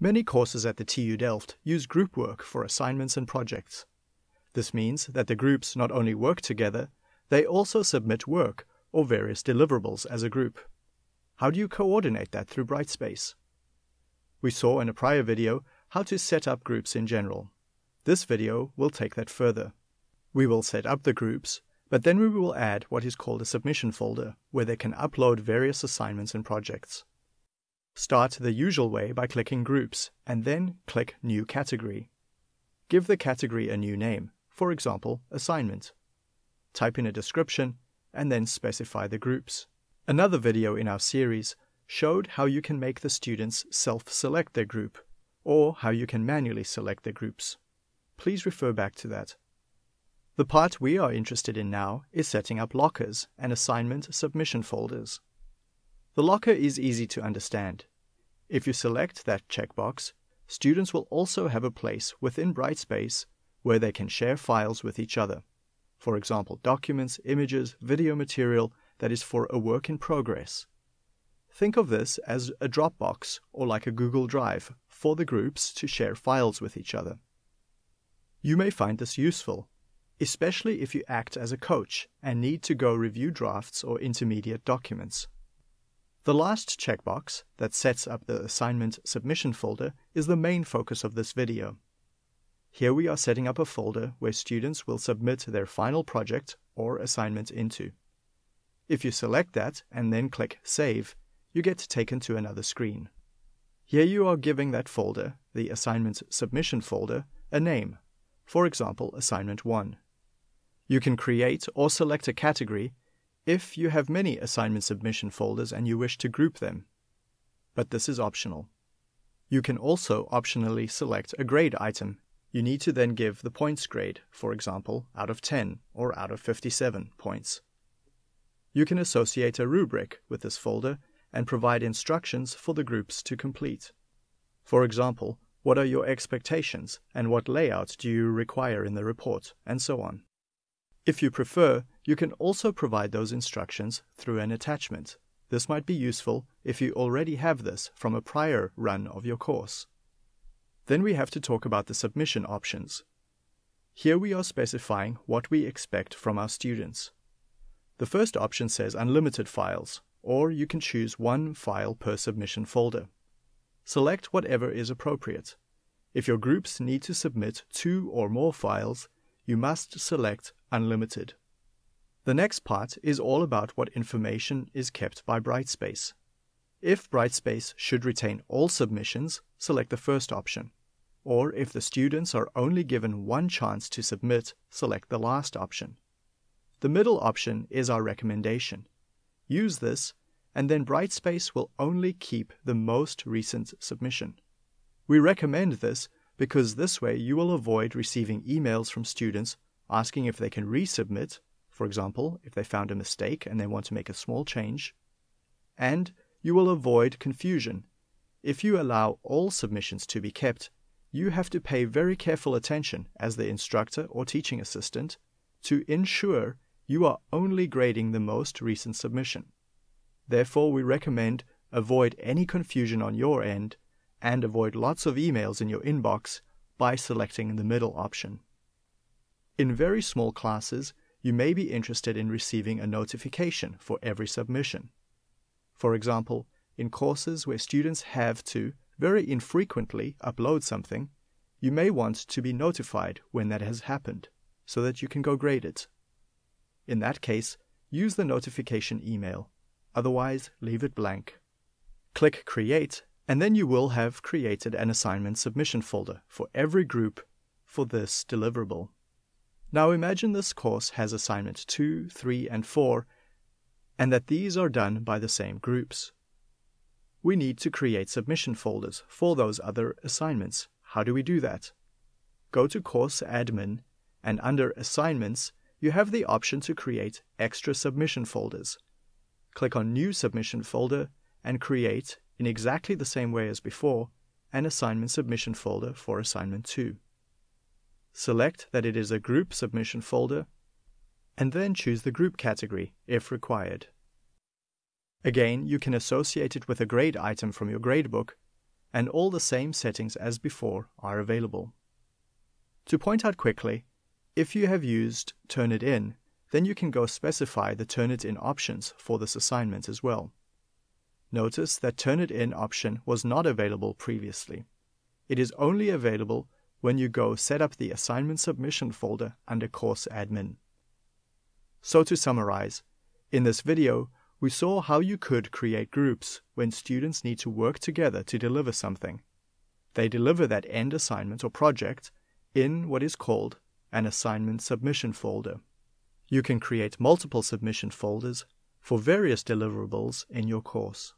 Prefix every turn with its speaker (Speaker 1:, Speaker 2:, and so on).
Speaker 1: Many courses at the TU Delft use group work for assignments and projects. This means that the groups not only work together, they also submit work or various deliverables as a group. How do you coordinate that through Brightspace? We saw in a prior video how to set up groups in general. This video will take that further. We will set up the groups, but then we will add what is called a submission folder, where they can upload various assignments and projects. Start the usual way by clicking Groups, and then click New Category. Give the category a new name, for example, Assignment. Type in a description, and then specify the groups. Another video in our series showed how you can make the students self-select their group, or how you can manually select their groups. Please refer back to that. The part we are interested in now is setting up lockers and assignment submission folders. The locker is easy to understand. If you select that checkbox, students will also have a place within Brightspace where they can share files with each other. For example, documents, images, video material that is for a work in progress. Think of this as a Dropbox or like a Google Drive for the groups to share files with each other. You may find this useful especially if you act as a coach and need to go review drafts or intermediate documents. The last checkbox that sets up the assignment submission folder is the main focus of this video. Here we are setting up a folder where students will submit their final project or assignment into. If you select that and then click Save, you get taken to another screen. Here you are giving that folder, the assignment submission folder, a name, for example, Assignment 1. You can create or select a category if you have many assignment submission folders and you wish to group them. But this is optional. You can also optionally select a grade item. You need to then give the points grade, for example, out of 10 or out of 57 points. You can associate a rubric with this folder and provide instructions for the groups to complete. For example, what are your expectations and what layout do you require in the report, and so on. If you prefer, you can also provide those instructions through an attachment. This might be useful if you already have this from a prior run of your course. Then we have to talk about the submission options. Here we are specifying what we expect from our students. The first option says unlimited files, or you can choose one file per submission folder. Select whatever is appropriate. If your groups need to submit two or more files, you must select Unlimited. The next part is all about what information is kept by Brightspace. If Brightspace should retain all submissions, select the first option. Or if the students are only given one chance to submit, select the last option. The middle option is our recommendation. Use this, and then Brightspace will only keep the most recent submission. We recommend this because this way you will avoid receiving emails from students asking if they can resubmit, for example, if they found a mistake and they want to make a small change. And you will avoid confusion. If you allow all submissions to be kept, you have to pay very careful attention as the instructor or teaching assistant to ensure you are only grading the most recent submission. Therefore, we recommend avoid any confusion on your end and avoid lots of emails in your inbox by selecting the middle option. In very small classes, you may be interested in receiving a notification for every submission. For example, in courses where students have to, very infrequently, upload something, you may want to be notified when that has happened, so that you can go grade it. In that case, use the notification email, otherwise, leave it blank. Click Create, and then you will have created an assignment submission folder for every group for this deliverable. Now imagine this course has assignment 2, 3, and 4, and that these are done by the same groups. We need to create submission folders for those other assignments. How do we do that? Go to Course Admin, and under Assignments, you have the option to create extra submission folders. Click on New Submission Folder and create, in exactly the same way as before, an assignment submission folder for Assignment 2. Select that it is a group submission folder, and then choose the group category if required. Again, you can associate it with a grade item from your gradebook, and all the same settings as before are available. To point out quickly, if you have used Turnitin, then you can go specify the Turnitin options for this assignment as well. Notice that Turnitin option was not available previously. It is only available when you go set up the assignment submission folder under course admin. So to summarize, in this video, we saw how you could create groups when students need to work together to deliver something. They deliver that end assignment or project in what is called an assignment submission folder. You can create multiple submission folders for various deliverables in your course.